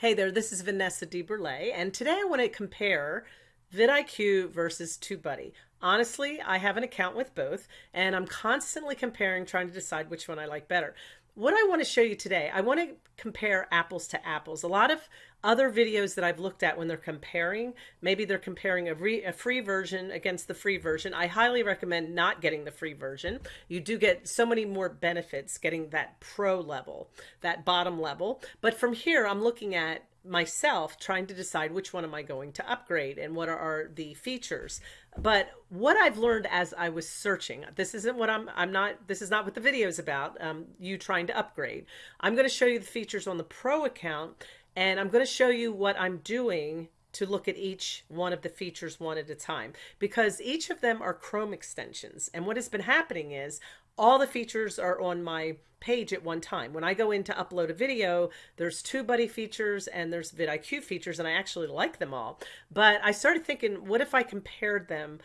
Hey there, this is Vanessa DeBurle, and today I want to compare vidIQ versus TubeBuddy. Honestly, I have an account with both, and I'm constantly comparing, trying to decide which one I like better what I want to show you today, I want to compare apples to apples. A lot of other videos that I've looked at when they're comparing, maybe they're comparing a, re, a, free version against the free version. I highly recommend not getting the free version. You do get so many more benefits getting that pro level, that bottom level. But from here, I'm looking at myself trying to decide which one am I going to upgrade and what are the features. But what I've learned as I was searching, this isn't what I'm, I'm not, this is not what the video is about, um, you trying to upgrade. I'm going to show you the features on the pro account and I'm going to show you what I'm doing to look at each one of the features one at a time because each of them are Chrome extensions. And what has been happening is all the features are on my page at one time. When I go in to upload a video, there's TubeBuddy features and there's vidIQ features, and I actually like them all. But I started thinking, what if I compared them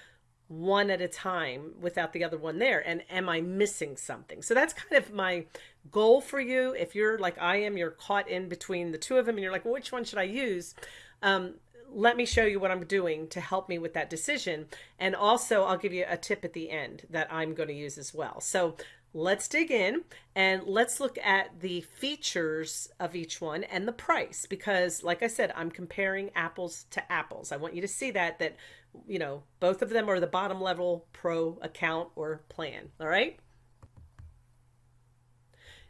one at a time without the other one there? And am I missing something? So that's kind of my goal for you. If you're like I am, you're caught in between the two of them and you're like, which one should I use? Um, let me show you what I'm doing to help me with that decision. And also I'll give you a tip at the end that I'm going to use as well. So let's dig in and let's look at the features of each one and the price because like I said I'm comparing apples to apples I want you to see that that you know both of them are the bottom level pro account or plan all right?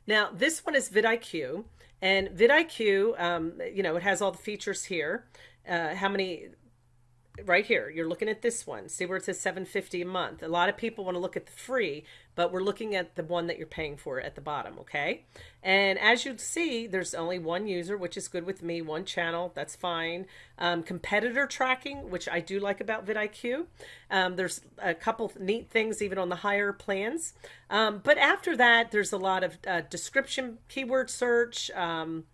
Now this one is vidIQ and vidIQ um, you know it has all the features here. Uh, how many right here you're looking at this one. See where it says 750 a month. A lot of people want to look at the free but we're looking at the one that you're paying for at the bottom okay? And as you see there's only one user which is good with me one channel that's fine. Um, competitor tracking which I do like about vidIQ. Um, there's a couple neat things even on the higher plans. Um, but after that there's a lot of uh, description keyword search um,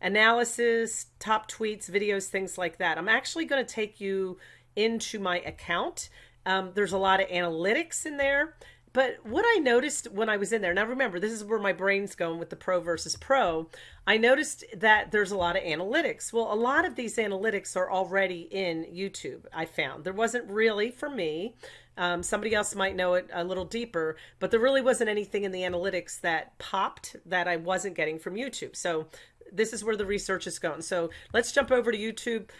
analysis, top tweets, videos, things like that. I'm actually going to take you into my account. Um, there's a lot of analytics in there. But what I noticed when I was in there, now remember, this is where my brain's going with the pro versus pro. I noticed that there's a lot of analytics. Well, a lot of these analytics are already in YouTube, I found. There wasn't really for me. Um, somebody else might know it a little deeper, but there really wasn't anything in the analytics that popped that I wasn't getting from YouTube. So this is where the research is going. So let's jump over to YouTube,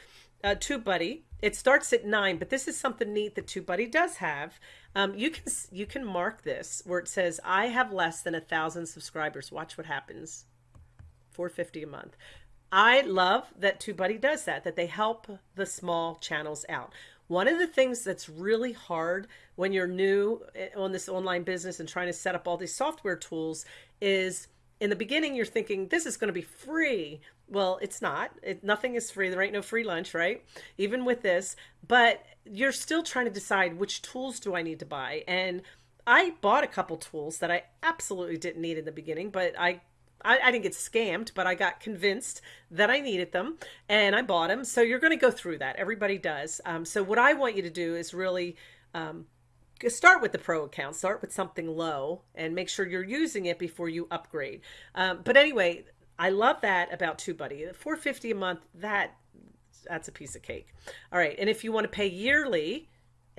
uh, TubeBuddy. It starts at nine, but this is something neat that TubeBuddy does have. Um, you can you can mark this where it says I have less than a thousand subscribers. Watch what happens. 450 a month. I love that TubeBuddy does that, that they help the small channels out. One of the things that's really hard when you're new eh, on this online business and trying to set up all these software tools is in the beginning, you're thinking this is going to be free. Well, it's not. It, nothing is free. There ain't no free lunch, right? Even with this, but you're still trying to decide which tools do I need to buy. And I bought a couple tools that I absolutely didn't need in the beginning, but I I, I, didn't get scammed, but I got convinced that I needed them and I bought them. So you're going to go through that. Everybody does. Um, so what I want you to do is really um, start with the pro account, start with something low and make sure you're using it before you upgrade. Um, but anyway, I love that about TubeBuddy. 450 a month, that that's a piece of cake. All right. And if you want to pay yearly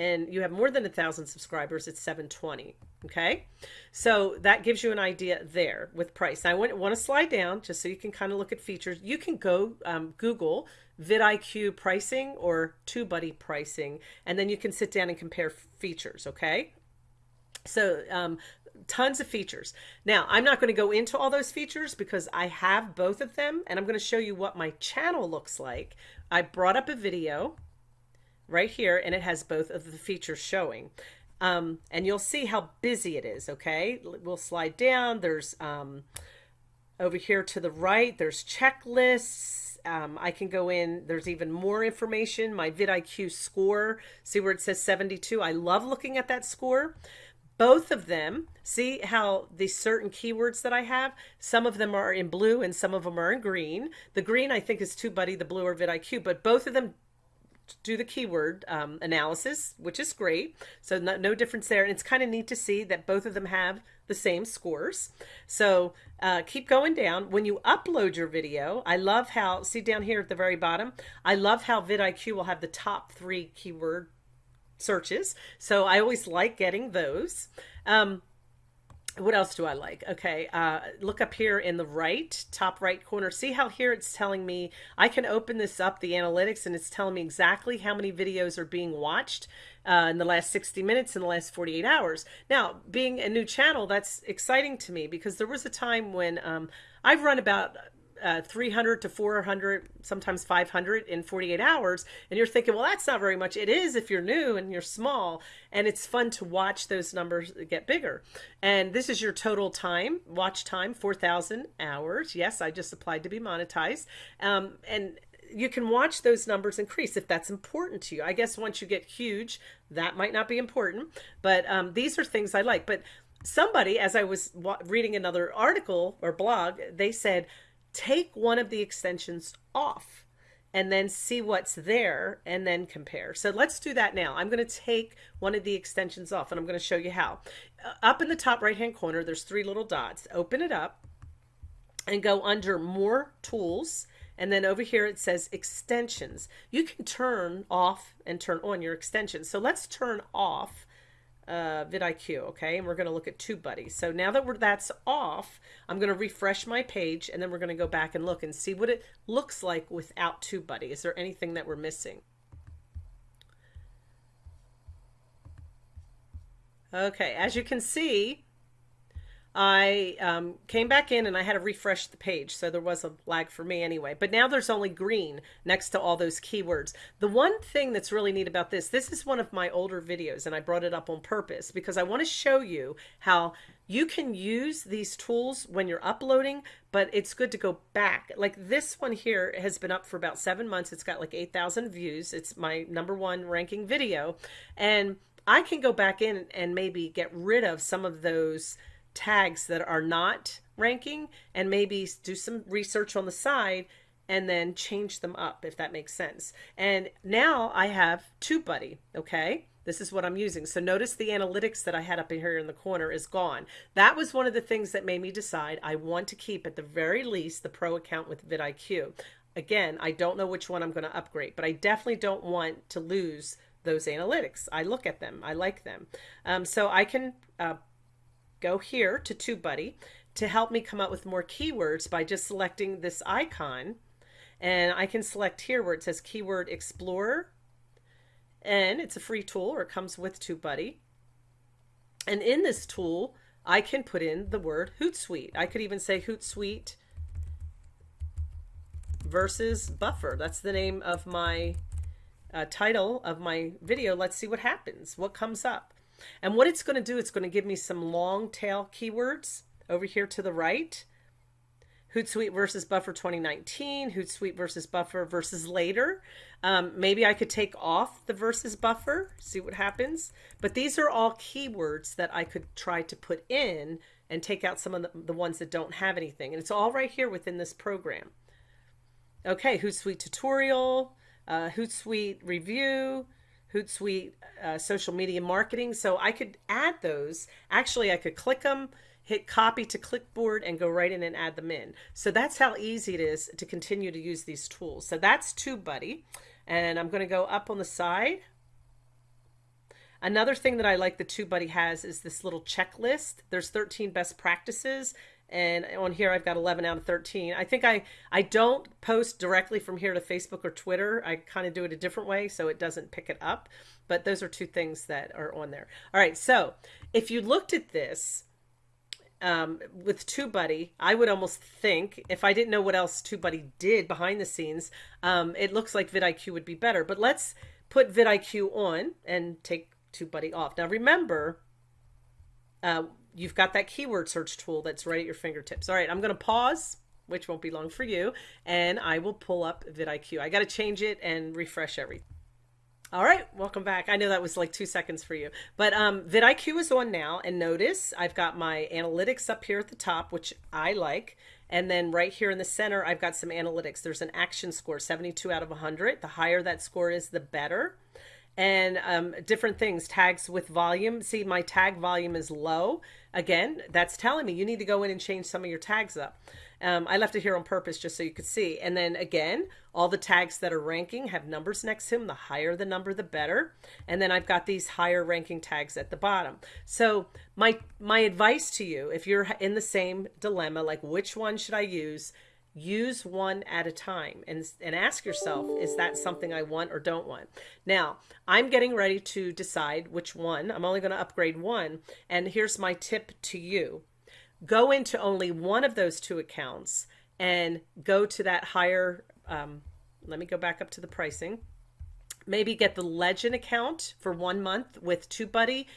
and you have more than a thousand subscribers, it's 720. Okay. So that gives you an idea there with price. I want, want to slide down just so you can kind of look at features. You can go um, Google vidIQ pricing or TubeBuddy pricing, and then you can sit down and compare features, okay? So um, tons of features. Now, I'm not going to go into all those features because I have both of them, and I'm going to show you what my channel looks like. I brought up a video right here, and it has both of the features showing. Um, and you'll see how busy it is, okay? We'll slide down. There's um, over here to the right, there's checklists, um, I can go in, there's even more information, my vidIQ score, see where it says 72. I love looking at that score. Both of them, see how the certain keywords that I have, some of them are in blue and some of them are in green. The green I think is TubeBuddy, the blue or vidIQ, but both of them do the keyword um, analysis, which is great. So no, no difference there. And it's kind of neat to see that both of them have the same scores. So uh, keep going down. When you upload your video, I love how, see down here at the very bottom, I love how vidIQ will have the top three keyword searches. So I always like getting those. Um, what else do I like? Okay, uh, look up here in the right, top right corner. See how here it's telling me, I can open this up, the analytics, and it's telling me exactly how many videos are being watched uh, in the last 60 minutes, in the last 48 hours. Now, being a new channel, that's exciting to me because there was a time when um, I've run about uh, 300 to 400, sometimes 500 in 48 hours. And you're thinking, well, that's not very much. It is if you're new and you're small. And it's fun to watch those numbers get bigger. And this is your total time, watch time, 4,000 hours. Yes, I just applied to be monetized. Um, and you can watch those numbers increase if that's important to you. I guess once you get huge, that might not be important. But um, these are things I like. But somebody, as I was reading another article or blog, they said, take one of the extensions off and then see what's there and then compare. So let's do that now. I'm going to take one of the extensions off and I'm going to show you how. Uh, up in the top right hand corner, there's three little dots. Open it up and go under more tools. And then over here it says extensions. You can turn off and turn on your extensions. So let's turn off uh, vidIQ, okay? And we're going to look at TubeBuddy. So now that we're, that's off, I'm going to refresh my page and then we're going to go back and look and see what it looks like without TubeBuddy. Is there anything that we're missing? Okay, as you can see, I um, came back in and I had to refresh the page. So there was a lag for me anyway. But now there's only green next to all those keywords. The one thing that's really neat about this, this is one of my older videos and I brought it up on purpose because I want to show you how you can use these tools when you're uploading, but it's good to go back. Like this one here has been up for about seven months. It's got like 8,000 views. It's my number one ranking video. And I can go back in and maybe get rid of some of those tags that are not ranking and maybe do some research on the side and then change them up if that makes sense. And now I have TubeBuddy, okay? This is what I'm using. So notice the analytics that I had up in here in the corner is gone. That was one of the things that made me decide I want to keep at the very least the pro account with vidIQ. Again, I don't know which one I'm going to upgrade, but I definitely don't want to lose those analytics. I look at them. I like them. Um, so I can uh, go here to TubeBuddy to help me come up with more keywords by just selecting this icon. And I can select here where it says Keyword Explorer. And it's a free tool or it comes with TubeBuddy. And in this tool, I can put in the word Hootsuite. I could even say Hootsuite versus buffer. That's the name of my uh, title of my video. Let's see what happens. What comes up? And what it's going to do, it's going to give me some long tail keywords over here to the right. Hootsuite versus Buffer 2019, Hootsuite versus Buffer versus later. Um, maybe I could take off the versus buffer, see what happens. But these are all keywords that I could try to put in and take out some of the, the ones that don't have anything. And it's all right here within this program. Okay, Hootsuite tutorial, uh, Hootsuite review, Hootsuite uh, social media marketing. So I could add those. Actually, I could click them, hit copy to clipboard and go right in and add them in. So that's how easy it is to continue to use these tools. So that's TubeBuddy. And I'm going to go up on the side. Another thing that I like the TubeBuddy has is this little checklist. There's 13 best practices and on here I've got 11 out of 13. I think I I don't post directly from here to Facebook or Twitter. I kind of do it a different way so it doesn't pick it up. But those are two things that are on there. All right, so if you looked at this um, with TubeBuddy, I would almost think if I didn't know what else TubeBuddy did behind the scenes, um, it looks like vidIQ would be better. But let's put vidIQ on and take TubeBuddy off. Now remember, uh, you've got that keyword search tool that's right at your fingertips. All right, I'm going to pause, which won't be long for you, and I will pull up vidIQ. I got to change it and refresh everything. All right, welcome back. I know that was like two seconds for you, but um, vidIQ is on now, and notice I've got my analytics up here at the top, which I like, And then right here in the center, I've got some analytics. There's an action score, 72 out of 100. The higher that score is, the better and um, different things tags with volume see my tag volume is low again that's telling me you need to go in and change some of your tags up. Um, I left it here on purpose just so you could see. And then again all the tags that are ranking have numbers next to them the higher the number the better. And then I've got these higher ranking tags at the bottom. So my my advice to you if you're in the same dilemma like which one should I use use one at a time and, and ask yourself, is that something I want or don't want? Now, I'm getting ready to decide which one. I'm only going to upgrade one. And here's my tip to you. Go into only one of those two accounts and go to that higher, um, let me go back up to the pricing. Maybe get the legend account for one month with TubeBuddy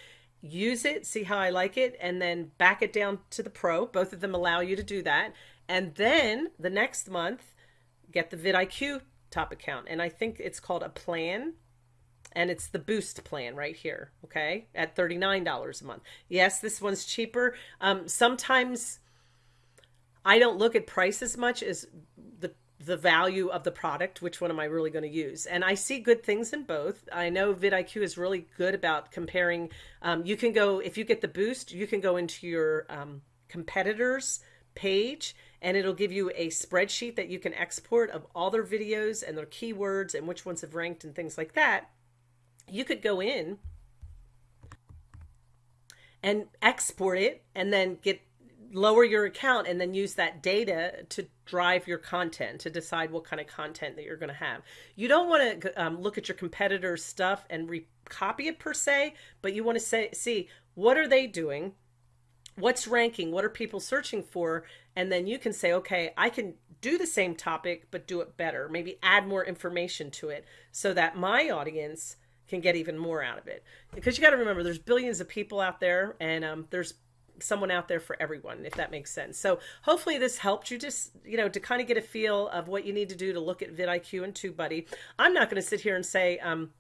use it, see how I like it, and then back it down to the pro. Both of them allow you to do that. And then the next month, get the vidIQ top account. And I think it's called a plan. And it's the boost plan right here, okay, at $39 a month. Yes, this one's cheaper. Um, sometimes I don't look at price as much as the the value of the product, which one am I really going to use? And I see good things in both. I know vidIQ is really good about comparing. Um, you can go, if you get the boost, you can go into your um, competitors page and it'll give you a spreadsheet that you can export of all their videos and their keywords and which ones have ranked and things like that. You could go in and export it and then get lower your account and then use that data to drive your content to decide what kind of content that you're going to have. You don't want to um, look at your competitors' stuff and copy it per se, but you want to say, see what are they doing? What's ranking what are people searching for? And then you can say okay i can do the same topic but do it better maybe add more information to it so that my audience can get even more out of it. Because you got to remember there's billions of people out there and um, there's someone out there for everyone if that makes sense. So hopefully this helped you just you know to kind of get a feel of what you need to do to look at vidIQ and TubeBuddy. I'm not going to sit here and say um,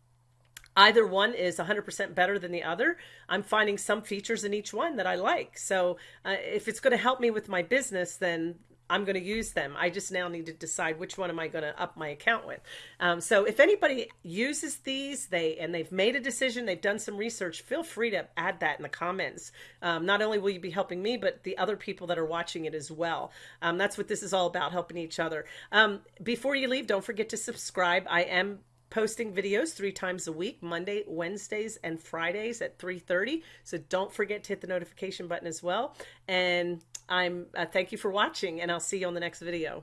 either one is 100% better than the other. I'm finding some features in each one that I like. So uh, if it's going to help me with my business, then I'm going to use them. I just now need to decide which one am I going to up my account with. Um, so if anybody uses these, they and they've made a decision, they've done some research, feel free to add that in the comments. Um, not only will you be helping me, but the other people that are watching it as well. Um, that's what this is all about, helping each other. Um, before you leave, don't forget to subscribe. I am posting videos three times a week, Monday, Wednesdays, and Fridays at 3.30. So don't forget to hit the notification button as well. And I'm uh, thank you for watching, and I'll see you on the next video.